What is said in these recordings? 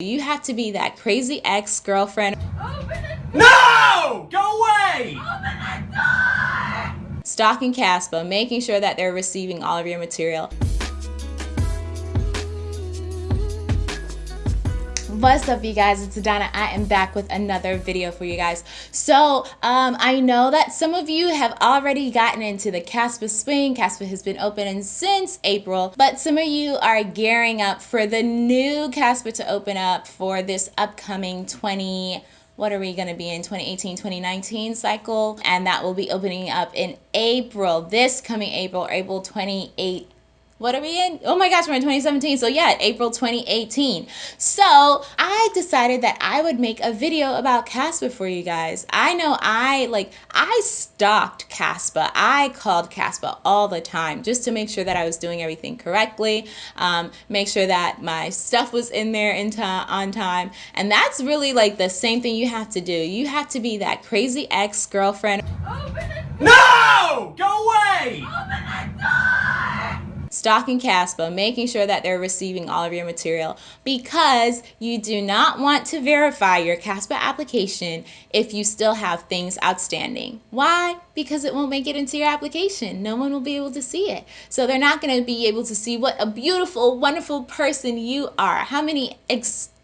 You have to be that crazy ex-girlfriend. No! Go away! Stalking CASPA, making sure that they're receiving all of your material. What's up you guys, it's Adana. I am back with another video for you guys. So um, I know that some of you have already gotten into the CASPA swing. CASPA has been open since April, but some of you are gearing up for the new CASPA to open up for this upcoming 20 what are we going to be in 2018 2019 cycle and that will be opening up in april this coming april april 28 what are we in? Oh my gosh, we're in 2017. So yeah, April 2018. So I decided that I would make a video about CASPA for you guys. I know I like, I stalked CASPA. I called CASPA all the time just to make sure that I was doing everything correctly, um, make sure that my stuff was in there in time, on time. And that's really like the same thing you have to do. You have to be that crazy ex-girlfriend. No! Go away! Stalking CASPA, making sure that they're receiving all of your material because you do not want to verify your CASPA application if you still have things outstanding. Why? Because it won't make it into your application. No one will be able to see it. So they're not going to be able to see what a beautiful, wonderful person you are. How many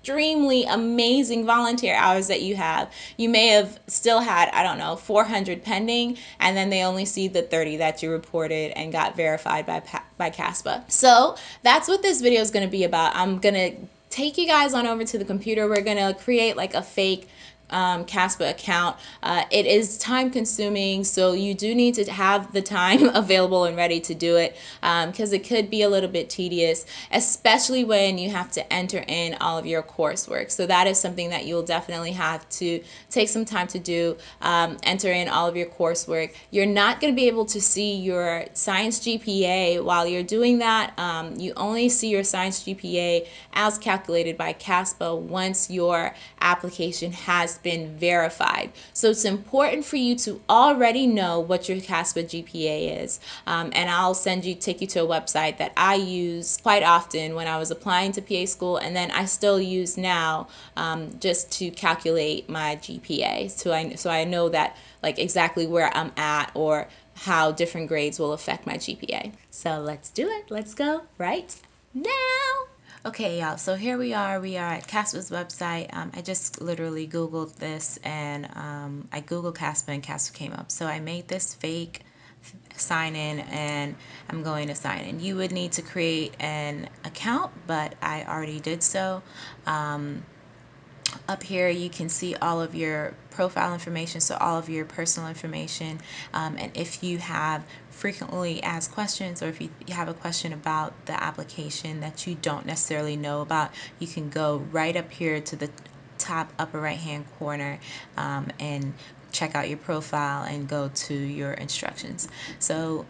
extremely amazing volunteer hours that you have. You may have still had, I don't know, 400 pending, and then they only see the 30 that you reported and got verified by, by CASPA. So that's what this video is going to be about. I'm going to take you guys on over to the computer. We're going to create like a fake um, CASPA account. Uh, it is time consuming, so you do need to have the time available and ready to do it because um, it could be a little bit tedious, especially when you have to enter in all of your coursework. So that is something that you'll definitely have to take some time to do, um, enter in all of your coursework. You're not going to be able to see your science GPA while you're doing that. Um, you only see your science GPA as calculated by CASPA once your application has been verified. So it's important for you to already know what your CASPA GPA is. Um, and I'll send you, take you to a website that I use quite often when I was applying to PA school and then I still use now um, just to calculate my GPA. So I, so I know that like exactly where I'm at or how different grades will affect my GPA. So let's do it. Let's go right now. Okay, y'all, so here we are. We are at CASPA's website. Um, I just literally Googled this and um, I Googled CASPA and CASPA came up. So I made this fake sign in and I'm going to sign in. You would need to create an account, but I already did so. Um, up here you can see all of your profile information so all of your personal information. Um, and if you have frequently asked questions or if you have a question about the application that you don't necessarily know about you can go right up here to the top upper right hand corner um, and check out your profile and go to your instructions. So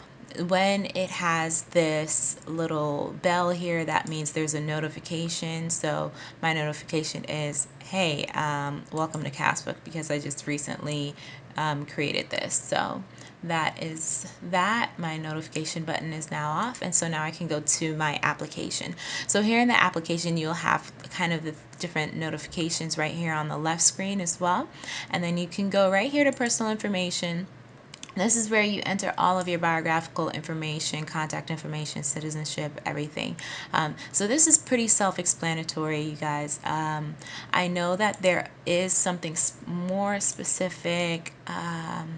when it has this little bell here that means there's a notification. So my notification is hey um, welcome to CASPA because I just recently um, created this. So that is that. My notification button is now off and so now I can go to my application. So here in the application you'll have kind of the different notifications right here on the left screen as well. And then you can go right here to personal information this is where you enter all of your biographical information, contact information, citizenship, everything. Um, so this is pretty self-explanatory, you guys. Um, I know that there is something more specific. Um,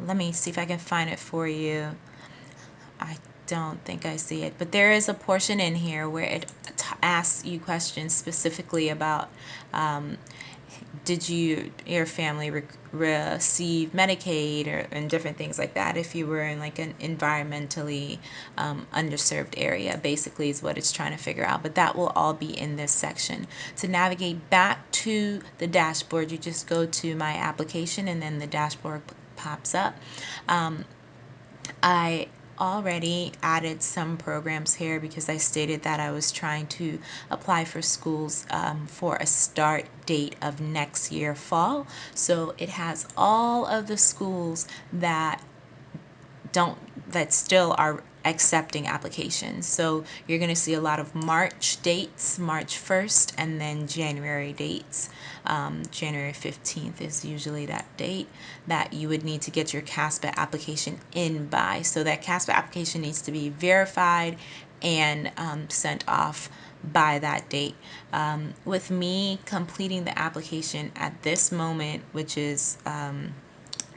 let me see if I can find it for you. I don't think I see it, but there is a portion in here where it asks you questions specifically about um, did you your family re receive Medicaid or and different things like that if you were in like an environmentally um, underserved area basically is what it's trying to figure out but that will all be in this section. To navigate back to the dashboard you just go to my application and then the dashboard pops up. Um, I already added some programs here because I stated that I was trying to apply for schools um, for a start date of next year fall. So it has all of the schools that don't that still are accepting applications. So you're going to see a lot of March dates, March 1st, and then January dates. Um, January 15th is usually that date that you would need to get your CASPA application in by. So that CASPA application needs to be verified and um, sent off by that date. Um, with me completing the application at this moment, which is um,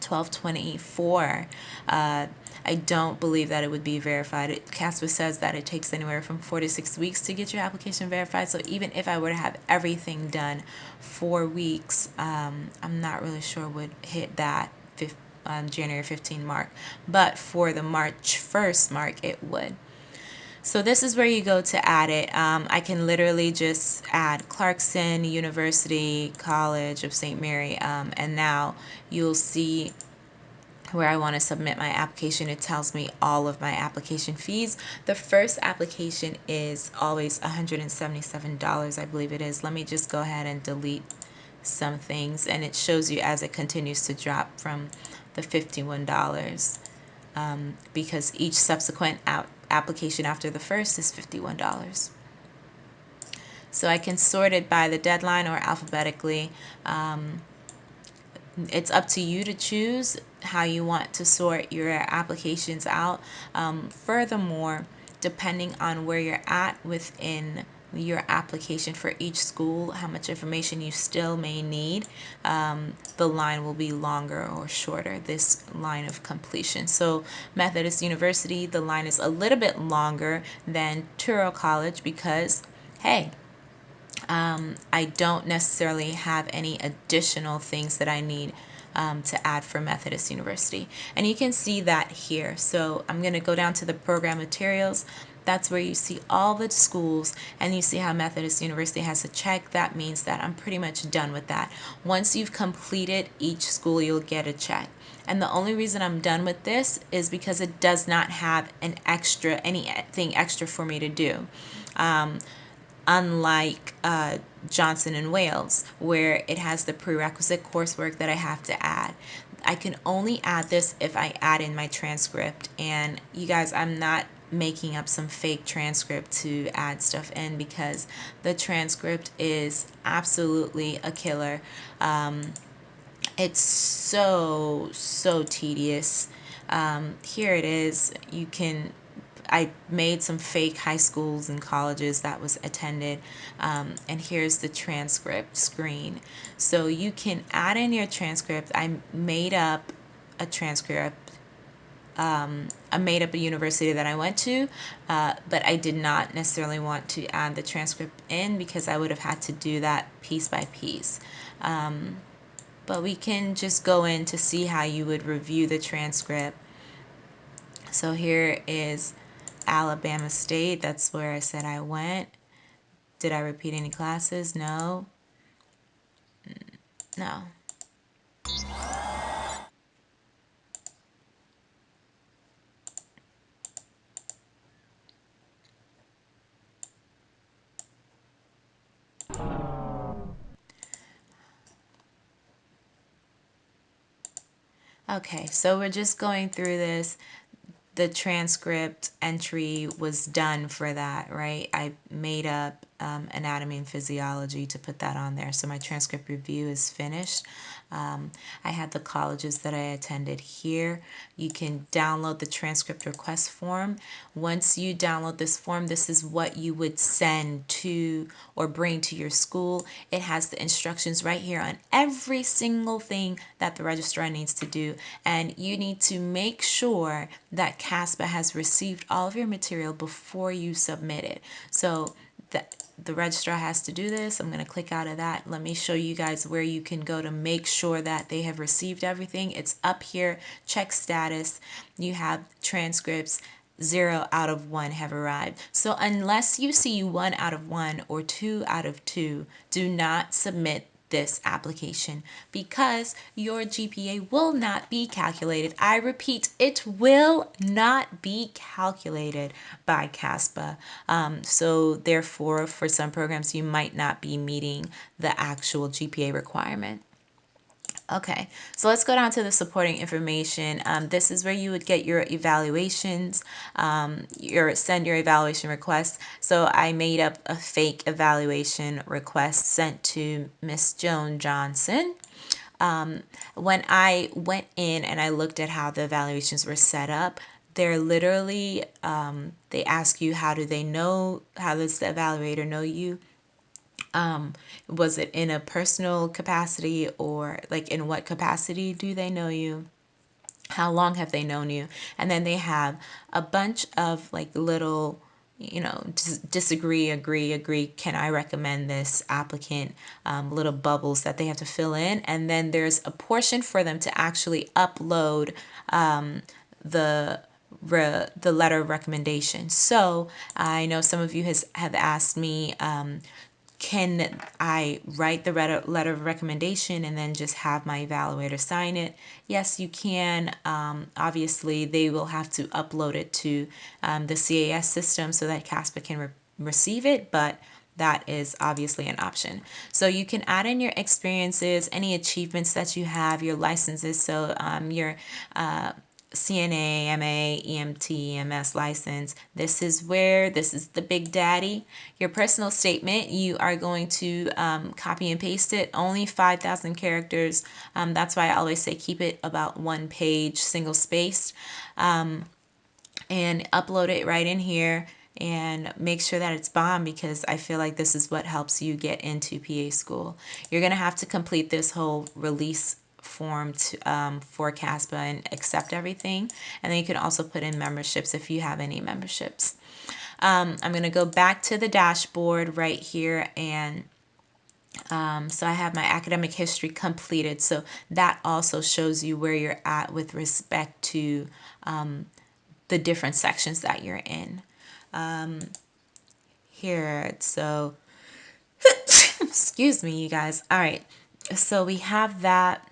1224, uh, I don't believe that it would be verified. It, CASPA says that it takes anywhere from four to six weeks to get your application verified. So even if I were to have everything done four weeks, um, I'm not really sure would hit that um, January 15 mark. But for the March 1st mark, it would. So this is where you go to add it. Um, I can literally just add Clarkson University College of St. Mary um, and now you'll see where I want to submit my application, it tells me all of my application fees. The first application is always $177, I believe it is. Let me just go ahead and delete some things and it shows you as it continues to drop from the $51 um, because each subsequent application after the first is $51. So I can sort it by the deadline or alphabetically. Um, it's up to you to choose how you want to sort your applications out. Um, furthermore, depending on where you're at within your application for each school, how much information you still may need, um, the line will be longer or shorter, this line of completion. So Methodist University, the line is a little bit longer than Touro College because, hey, um, I don't necessarily have any additional things that I need um, to add for Methodist University. And you can see that here. So I'm going to go down to the program materials. That's where you see all the schools and you see how Methodist University has a check. That means that I'm pretty much done with that. Once you've completed each school, you'll get a check. And the only reason I'm done with this is because it does not have an extra, anything extra for me to do. Um, unlike uh, Johnson and Wales, where it has the prerequisite coursework that I have to add. I can only add this if I add in my transcript. And you guys, I'm not making up some fake transcript to add stuff in because the transcript is absolutely a killer. Um, it's so, so tedious. Um, here it is. You can I made some fake high schools and colleges that was attended um, and here's the transcript screen so you can add in your transcript I made up a transcript um, I made up a university that I went to, uh, but I did not necessarily want to add the transcript in because I would have had to do that piece by piece. Um, but we can just go in to see how you would review the transcript. So here is Alabama State. That's where I said I went. Did I repeat any classes? No. No. Okay, so we're just going through this the transcript entry was done for that, right? I made up um, anatomy and physiology to put that on there. So my transcript review is finished. Um, I had the colleges that I attended here. You can download the transcript request form. Once you download this form, this is what you would send to or bring to your school. It has the instructions right here on every single thing that the registrar needs to do. And you need to make sure that CASPA has received all of your material before you submit it. So that the registrar has to do this. I'm going to click out of that. Let me show you guys where you can go to make sure that they have received everything. It's up here, check status. You have transcripts, zero out of one have arrived. So unless you see one out of one or two out of two, do not submit this application because your GPA will not be calculated. I repeat, it will not be calculated by CASPA. Um, so therefore, for some programs, you might not be meeting the actual GPA requirement. Okay, so let's go down to the supporting information. Um, this is where you would get your evaluations, um, your send your evaluation request. So I made up a fake evaluation request sent to Miss Joan Johnson. Um, when I went in and I looked at how the evaluations were set up, they're literally um, they ask you how do they know how does the evaluator know you um, was it in a personal capacity or like in what capacity do they know you? How long have they known you? And then they have a bunch of like little you know, dis- disagree, agree, agree. Can I recommend this applicant? Um, little bubbles that they have to fill in. And then there's a portion for them to actually upload um, the the letter of recommendation. So I know some of you has have asked me, um, can I write the letter of recommendation and then just have my evaluator sign it? Yes, you can. Um, obviously, they will have to upload it to um, the CAS system so that CASPA can re- receive it, but that is obviously an option. So you can add in your experiences, any achievements that you have, your licenses. So um, your uh, CNA, MA, EMT, MS license. This is where, this is the big daddy. Your personal statement, you are going to um, copy and paste it, only 5,000 characters. Um, that's why I always say keep it about one page, single spaced, um, and upload it right in here and make sure that it's bomb because I feel like this is what helps you get into PA school. You're going to have to complete this whole release form to, um, for CASPA and accept everything. And then you can also put in memberships if you have any memberships. Um, I'm going to go back to the dashboard right here and um, so I have my academic history completed. So that also shows you where you're at with respect to um, the different sections that you're in. Um, here, so excuse me, you guys. All right, so we have that.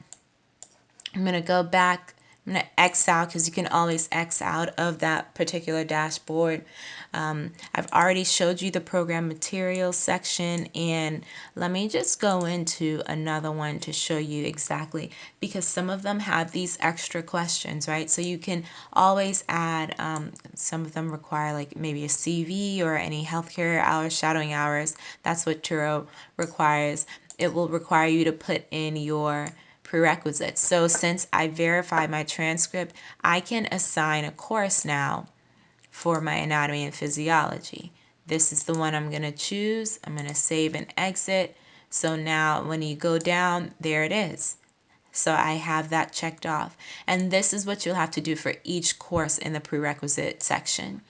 I'm going to go back. I'm going to X out because you can always X out of that particular dashboard. Um, I've already showed you the program materials section and let me just go into another one to show you exactly because some of them have these extra questions, right? So you can always add, um, some of them require like maybe a CV or any healthcare hours, shadowing hours. That's what Touro requires. It will require you to put in your prerequisites. So since I verified my transcript, I can assign a course now for my anatomy and physiology. This is the one I'm going to choose. I'm going to save and exit. So now when you go down, there it is. So I have that checked off. And this is what you'll have to do for each course in the prerequisite section.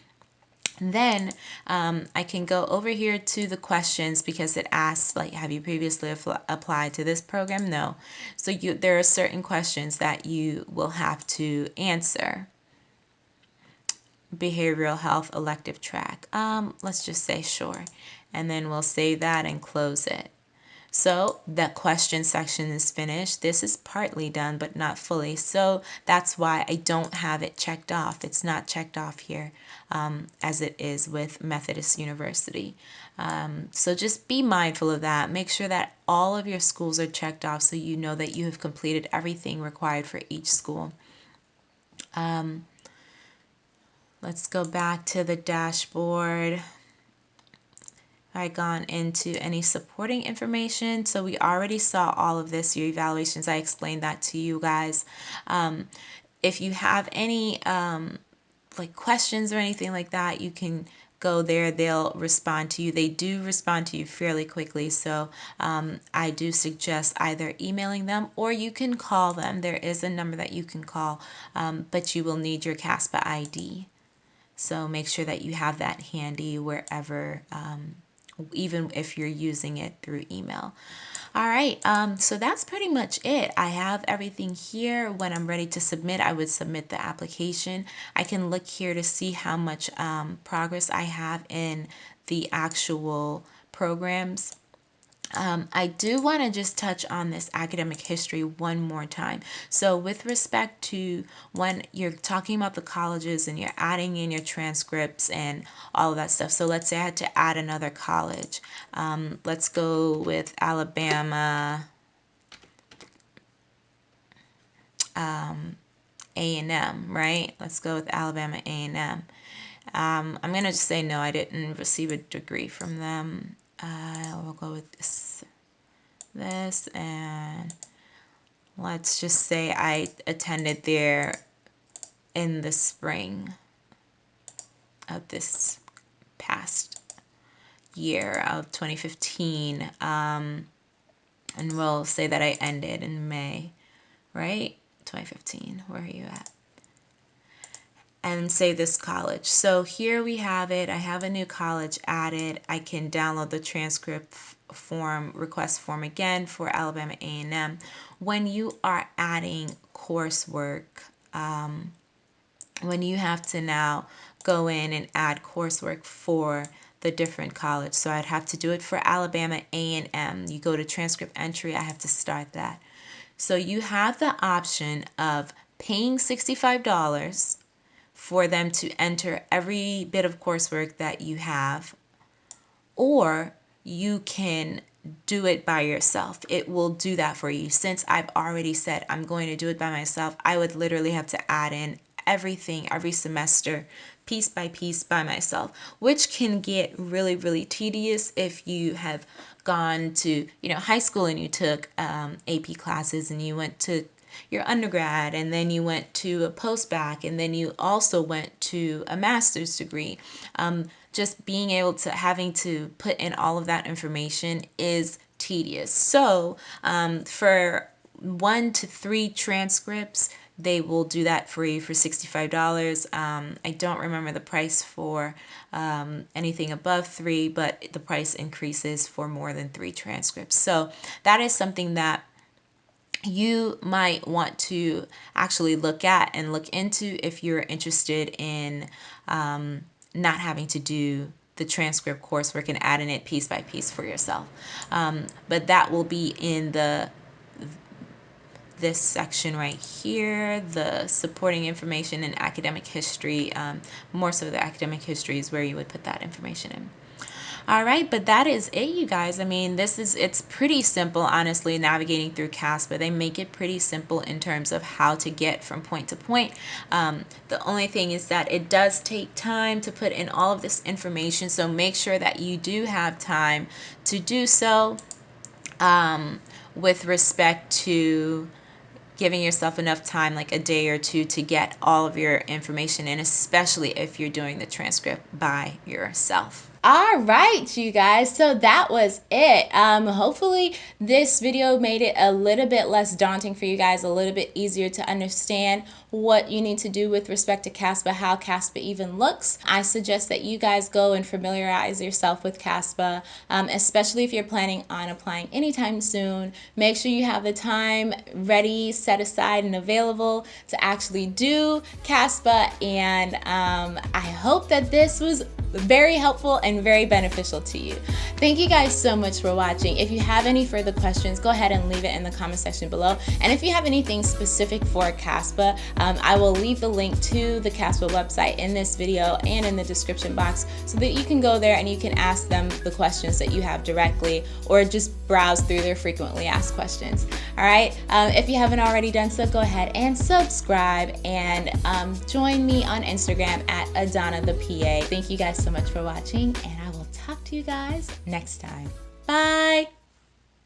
Then um, I can go over here to the questions because it asks like, have you previously applied to this program? No. So you, there are certain questions that you will have to answer. Behavioral health elective track. Um, let's just say sure. And then we'll save that and close it. So the question section is finished. This is partly done, but not fully. So that's why I don't have it checked off. It's not checked off here um, as it is with Methodist University. Um, so just be mindful of that. Make sure that all of your schools are checked off so you know that you have completed everything required for each school. Um, let's go back to the dashboard. I gone into any supporting information. So we already saw all of this, your evaluations. I explained that to you guys. Um, if you have any um, like questions or anything like that, you can go there. They'll respond to you. They do respond to you fairly quickly. So um, I do suggest either emailing them or you can call them. There is a number that you can call, um, but you will need your CASPA ID. So make sure that you have that handy wherever um, even if you're using it through email. All right, um, so that's pretty much it. I have everything here. When I'm ready to submit, I would submit the application. I can look here to see how much um, progress I have in the actual programs. Um, I do want to just touch on this academic history one more time. So, with respect to when you're talking about the colleges and you're adding in your transcripts and all of that stuff. So, let's say I had to add another college. Um, let's go with Alabama. um, A&M, right? Let's go with Alabama A&M. Um, I'm going to just say no, I didn't receive a degree from them. Uh, we'll go with this, this, and let's just say I attended there in the spring of this past year of 2015. Um, and we'll say that I ended in May, right? 2015. Where are you at? And say this college. So here we have it. I have a new college added. I can download the transcript form, request form again for Alabama A&M. When you are adding coursework, um, when you have to now go in and add coursework for the different college. So I'd have to do it for Alabama A&M. You go to transcript entry, I have to start that. So you have the option of paying $65 for them to enter every bit of coursework that you have, or you can do it by yourself. It will do that for you. Since I've already said I'm going to do it by myself, I would literally have to add in everything every semester piece by piece by myself, which can get really, really tedious if you have gone to, you know, high school and you took um, AP classes and you went to your undergrad and then you went to a post-bac and then you also went to a master's degree. Um, just being able to having to put in all of that information is tedious. So um, for one to three transcripts, they will do that for you for $65. Um, I don't remember the price for um, anything above three, but the price increases for more than three transcripts. So that is something that you might want to actually look at and look into if you're interested in um, not having to do the transcript coursework and adding it piece by piece for yourself. Um, but that will be in the this section right here, the supporting information in academic history, um, more so the academic history is where you would put that information in. All right, but that is it, you guys. I mean, this is, it's pretty simple, honestly, navigating through CASPA. They make it pretty simple in terms of how to get from point to point. Um, the only thing is that it does take time to put in all of this information, so make sure that you do have time to do so um, with respect to giving yourself enough time, like a day or two, to get all of your information in, especially if you're doing the transcript by yourself. All right, you guys. So that was it. Um, hopefully this video made it a little bit less daunting for you guys, a little bit easier to understand what you need to do with respect to CASPA, how CASPA even looks. I suggest that you guys go and familiarize yourself with CASPA, um, especially if you're planning on applying anytime soon. Make sure you have the time ready, set aside, and available to actually do CASPA. And um, I hope that this was very helpful and very beneficial to you. Thank you guys so much for watching. If you have any further questions, go ahead and leave it in the comment section below. And if you have anything specific for CASPA, um, I will leave the link to the CASPA website in this video and in the description box so that you can go there and you can ask them the questions that you have directly or just browse through their frequently asked questions. All right, um, if you haven't already done so, go ahead and subscribe and um, join me on Instagram at Adana the PA. Thank you guys so much for watching and I will talk to you guys next time. Bye!